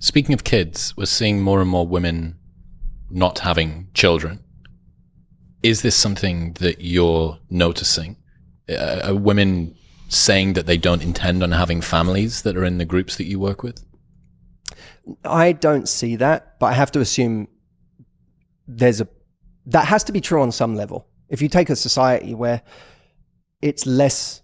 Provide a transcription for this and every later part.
Speaking of kids, we're seeing more and more women not having children. Is this something that you're noticing? Uh, are women saying that they don't intend on having families that are in the groups that you work with? I don't see that, but I have to assume there's a that has to be true on some level. If you take a society where it's less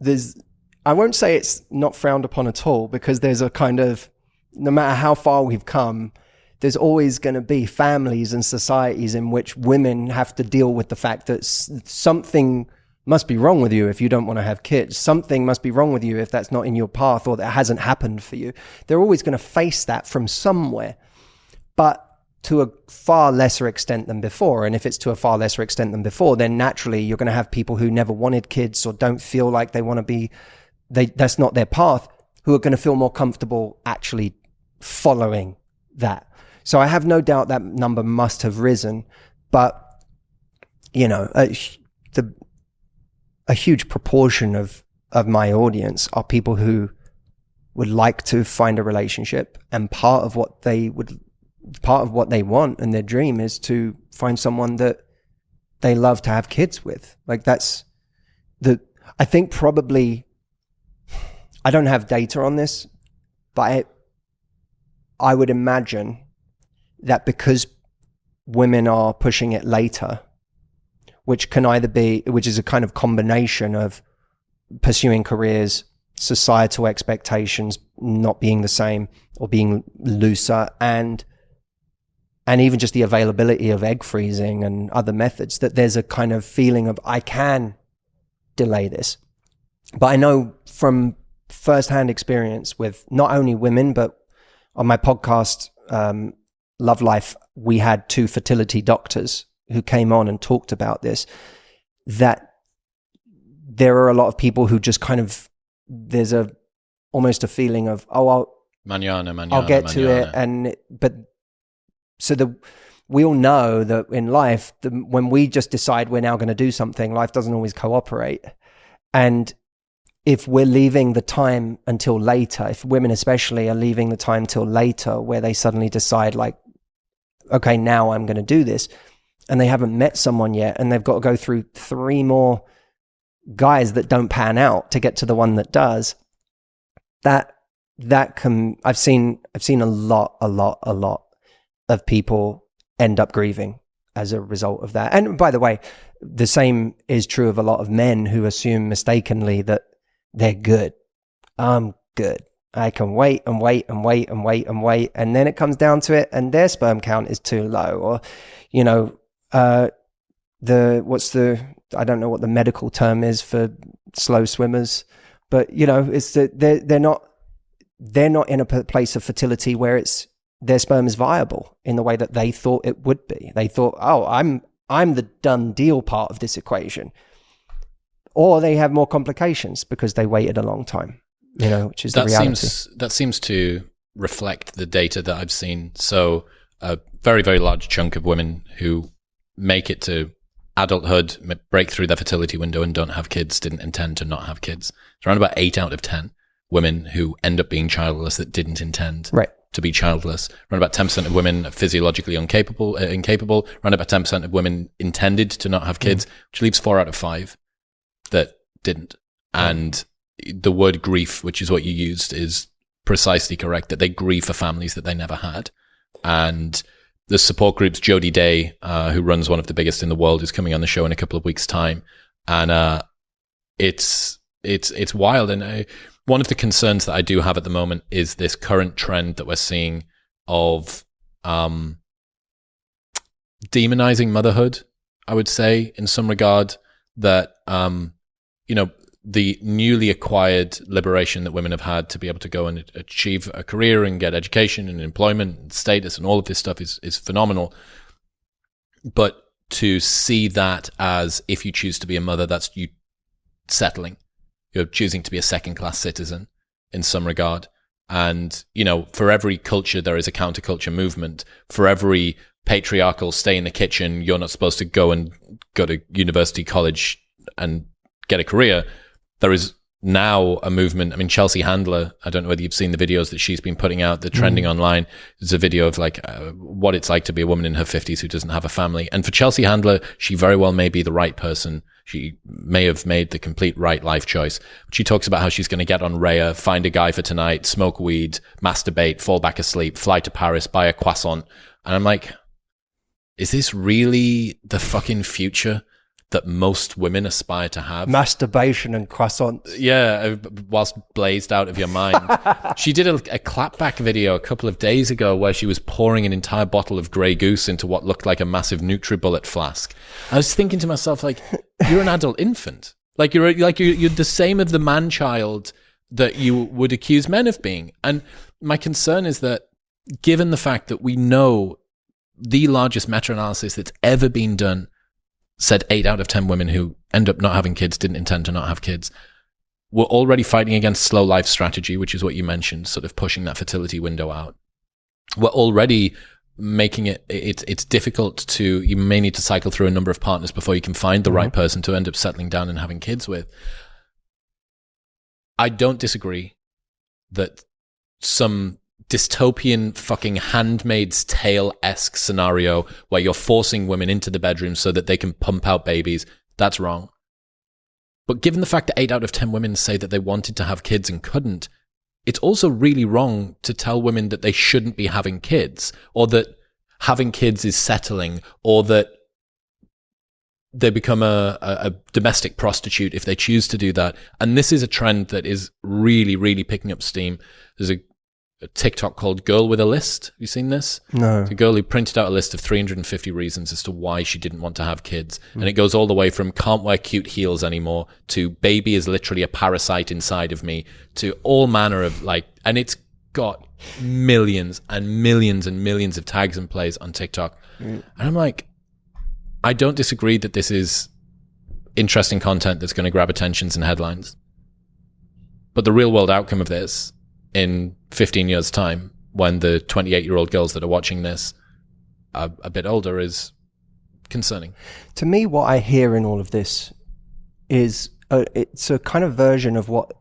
there's I won't say it's not frowned upon at all because there's a kind of no matter how far we've come, there's always going to be families and societies in which women have to deal with the fact that something must be wrong with you if you don't want to have kids. Something must be wrong with you if that's not in your path or that hasn't happened for you. They're always going to face that from somewhere, but to a far lesser extent than before. And if it's to a far lesser extent than before, then naturally you're going to have people who never wanted kids or don't feel like they want to be, they, that's not their path, who are going to feel more comfortable actually following that. So I have no doubt that number must have risen, but you know, uh, the a huge proportion of of my audience are people who would like to find a relationship and part of what they would part of what they want and their dream is to find someone that they love to have kids with like that's the i think probably i don't have data on this but I, I would imagine that because women are pushing it later which can either be, which is a kind of combination of pursuing careers, societal expectations not being the same or being looser, and and even just the availability of egg freezing and other methods. That there's a kind of feeling of I can delay this, but I know from firsthand experience with not only women but on my podcast um, Love Life, we had two fertility doctors who came on and talked about this that there are a lot of people who just kind of there's a almost a feeling of oh I'll manana, manana, I'll get manana. to it and but so the we all know that in life the, when we just decide we're now going to do something life doesn't always cooperate and if we're leaving the time until later if women especially are leaving the time till later where they suddenly decide like okay now I'm going to do this and they haven't met someone yet and they've got to go through three more guys that don't pan out to get to the one that does that that can i've seen i've seen a lot a lot a lot of people end up grieving as a result of that. And by the way the same is true of a lot of men who assume mistakenly that they're good. I'm good. I can wait and wait and wait and wait and wait and then it comes down to it and their sperm count is too low or you know uh, the what's the I don't know what the medical term is for slow swimmers, but you know, it's that they're they're not they're not in a place of fertility where it's their sperm is viable in the way that they thought it would be. They thought, oh, I'm I'm the done deal part of this equation, or they have more complications because they waited a long time. You know, which is that the reality. Seems, that seems to reflect the data that I've seen. So a very very large chunk of women who make it to adulthood, break through their fertility window and don't have kids, didn't intend to not have kids. It's around about eight out of 10 women who end up being childless that didn't intend right. to be childless. Around about 10% of women are physiologically incapable, uh, incapable. Around about 10% of women intended to not have kids, mm. which leaves four out of five didn't. And the word grief, which is what you used, is precisely correct that they grieve for families that they never had. And the support groups, Jody Day, uh, who runs one of the biggest in the world, is coming on the show in a couple of weeks' time, and uh, it's it's it's wild. And uh, one of the concerns that I do have at the moment is this current trend that we're seeing of um, demonizing motherhood. I would say, in some regard, that um, you know the newly acquired liberation that women have had to be able to go and achieve a career and get education and employment and status and all of this stuff is, is phenomenal. But to see that as if you choose to be a mother, that's you settling. You're choosing to be a second class citizen in some regard. And, you know, for every culture, there is a counterculture movement. For every patriarchal stay in the kitchen, you're not supposed to go and go to university, college and get a career there is now a movement. I mean, Chelsea Handler, I don't know whether you've seen the videos that she's been putting out, the trending online. There's a video of like uh, what it's like to be a woman in her 50s who doesn't have a family. And for Chelsea Handler, she very well may be the right person. She may have made the complete right life choice. She talks about how she's going to get on Raya, find a guy for tonight, smoke weed, masturbate, fall back asleep, fly to Paris, buy a croissant. And I'm like, is this really the fucking future? That most women aspire to have. Masturbation and croissants. Yeah, uh, whilst blazed out of your mind. she did a, a clapback video a couple of days ago where she was pouring an entire bottle of Grey Goose into what looked like a massive NutriBullet flask. I was thinking to myself, like, you're an adult infant. Like you're like you're, you're the same of the man child that you would accuse men of being. And my concern is that given the fact that we know the largest meta-analysis that's ever been done said eight out of 10 women who end up not having kids didn't intend to not have kids. We're already fighting against slow life strategy, which is what you mentioned, sort of pushing that fertility window out. We're already making it, it's, it's difficult to, you may need to cycle through a number of partners before you can find the mm-hmm. right person to end up settling down and having kids with. I don't disagree that some dystopian fucking handmaid's tale esque scenario where you're forcing women into the bedroom so that they can pump out babies. That's wrong. But given the fact that eight out of 10 women say that they wanted to have kids and couldn't, it's also really wrong to tell women that they shouldn't be having kids or that having kids is settling or that they become a, a, a, domestic prostitute if they choose to do that. And this is a trend that is really, really picking up steam. There's a a TikTok called Girl with a List. Have you seen this? No. A girl who printed out a list of 350 reasons as to why she didn't want to have kids. Mm. And it goes all the way from can't wear cute heels anymore to baby is literally a parasite inside of me to all manner of like, and it's got millions and millions and millions of tags and plays on TikTok. Mm. And I'm like, I don't disagree that this is interesting content that's going to grab attentions and headlines. But the real world outcome of this in 15 years' time, when the 28 year old girls that are watching this are a bit older, is concerning. To me, what I hear in all of this is a, it's a kind of version of what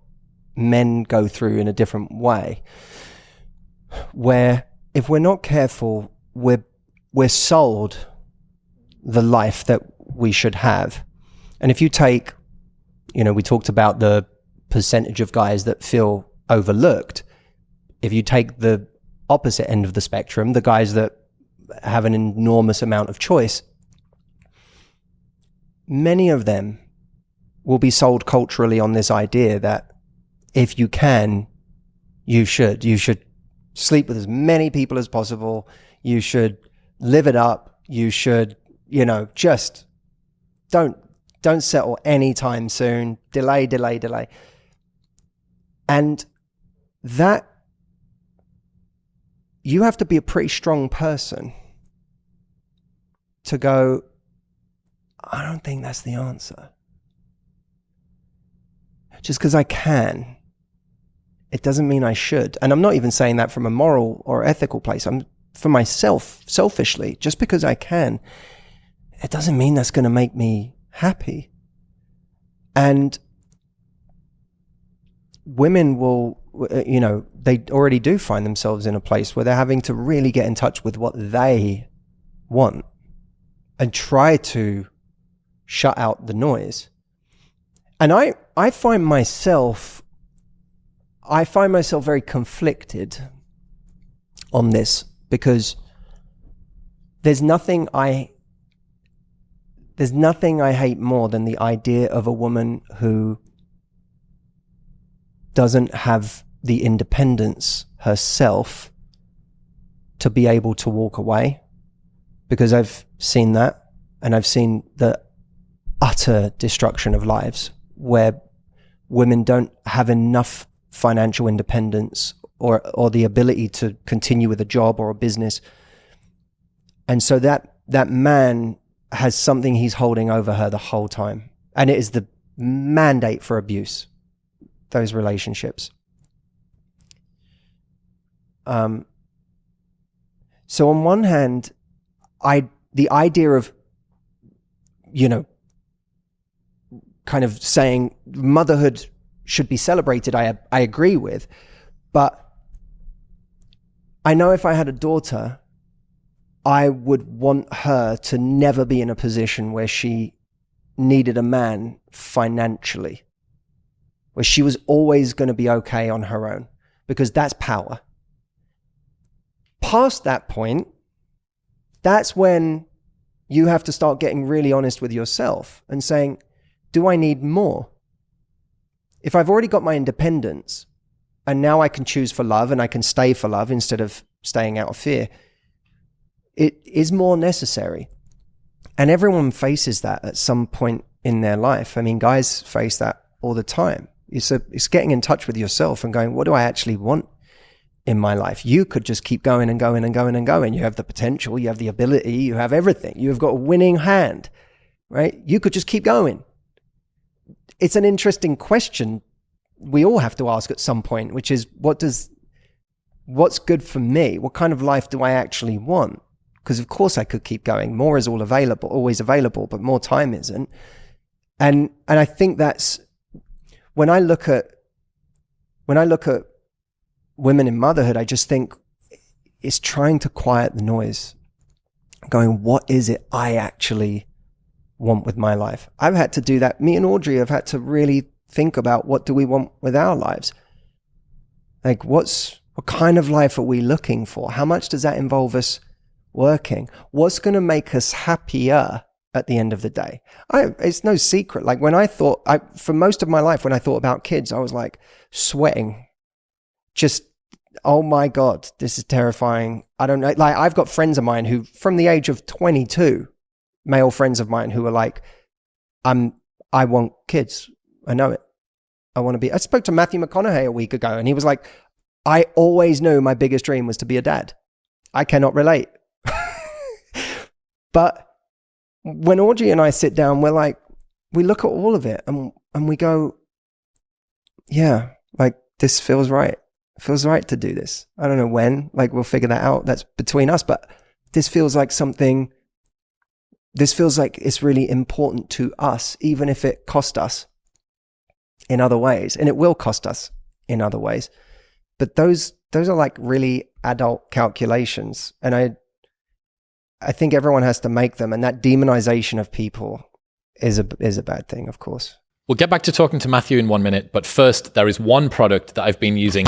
men go through in a different way, where if we're not careful, we're we're sold the life that we should have. And if you take, you know, we talked about the percentage of guys that feel overlooked. If you take the opposite end of the spectrum, the guys that have an enormous amount of choice, many of them will be sold culturally on this idea that if you can, you should. You should sleep with as many people as possible. You should live it up. You should, you know, just don't don't settle anytime soon. Delay, delay, delay. And that you have to be a pretty strong person to go, I don't think that's the answer. Just because I can, it doesn't mean I should. And I'm not even saying that from a moral or ethical place. I'm for myself, selfishly, just because I can, it doesn't mean that's going to make me happy. And women will Uh, you know, they already do find themselves in a place where they're having to really get in touch with what they want and try to shut out the noise. And I, I find myself, I find myself very conflicted on this because there's nothing I, there's nothing I hate more than the idea of a woman who doesn't have the independence herself to be able to walk away. Because I've seen that and I've seen the utter destruction of lives where women don't have enough financial independence or or the ability to continue with a job or a business. And so that that man has something he's holding over her the whole time. And it is the mandate for abuse those relationships um, so on one hand, I the idea of you know kind of saying motherhood should be celebrated. I I agree with, but I know if I had a daughter, I would want her to never be in a position where she needed a man financially, where she was always going to be okay on her own, because that's power. Past that point, that's when you have to start getting really honest with yourself and saying, do I need more? If I've already got my independence and now I can choose for love and I can stay for love instead of staying out of fear, it is more necessary. And everyone faces that at some point in their life. I mean, guys face that all the time. It's, a, it's getting in touch with yourself and going, what do I actually want in my life? You could just keep going and going and going and going. You have the potential, you have the ability, you have everything. You've got a winning hand, right? You could just keep going. It's an interesting question we all have to ask at some point, which is what does, what's good for me? What kind of life do I actually want? because of course I could keep going. More is all available, always available, but more time isn't. And and I think that's when I look at when I look at women in motherhood, I just think it's trying to quiet the noise. Going, what is it I actually want with my life? I've had to do that. Me and Audrey have had to really think about what do we want with our lives. Like what's what kind of life are we looking for? How much does that involve us working? What's going to make us happier at the end of the day? I, it's no secret. Like when I thought, I, for most of my life, when I thought about kids, I was like sweating, just, oh my God, this is terrifying. I don't know. Like I've got friends of mine who, from the age of 22, male friends of mine who are like, I'm, I want kids. I know it. I want to be. I spoke to Matthew McConaughey a week ago and he was like, I always knew my biggest dream was to be a dad. I cannot relate. But when Audrey and I sit down, we're like, we look at all of it and, and we go, yeah, like this feels right. Feels right to do this. I don't know when, like we'll figure that out. That's between us, but this feels like something, this feels like it's really important to us, even if it cost us in other ways. And it will cost us in other ways. But those, those are like really adult calculations. And I, I think everyone has to make them, and that demonization of people is a is a bad thing, of course. We'll get back to talking to Matthew in one minute, but first, there is one product that I've been using.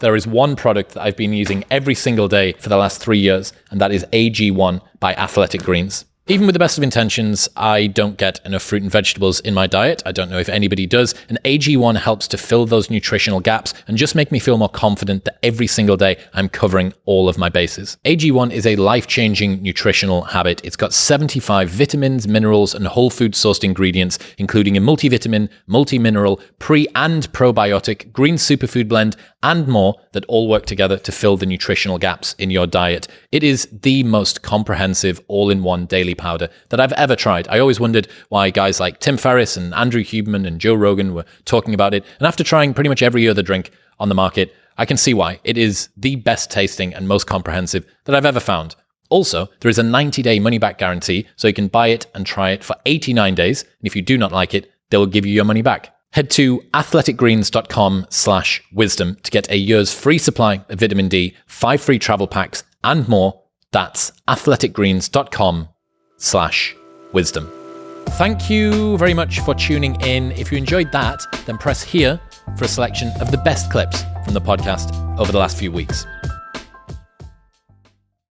There is one product that I've been using every single day for the last three years, and that is AG1 by Athletic Greens. Even with the best of intentions, I don't get enough fruit and vegetables in my diet. I don't know if anybody does. And AG1 helps to fill those nutritional gaps and just make me feel more confident that every single day I'm covering all of my bases. AG1 is a life changing nutritional habit. It's got 75 vitamins, minerals, and whole food sourced ingredients, including a multivitamin, multi mineral, pre and probiotic, green superfood blend, and more that all work together to fill the nutritional gaps in your diet. It is the most comprehensive all in one daily powder that I've ever tried. I always wondered why guys like Tim Ferriss and Andrew Huberman and Joe Rogan were talking about it. And after trying pretty much every other drink on the market, I can see why. It is the best tasting and most comprehensive that I've ever found. Also, there is a 90 day money back guarantee, so you can buy it and try it for 89 days. And if you do not like it, they will give you your money back. Head to athleticgreens.com slash wisdom to get a year's free supply of vitamin D, five free travel packs, and more. That's athleticgreens.com slash wisdom. Thank you very much for tuning in. If you enjoyed that, then press here for a selection of the best clips from the podcast over the last few weeks.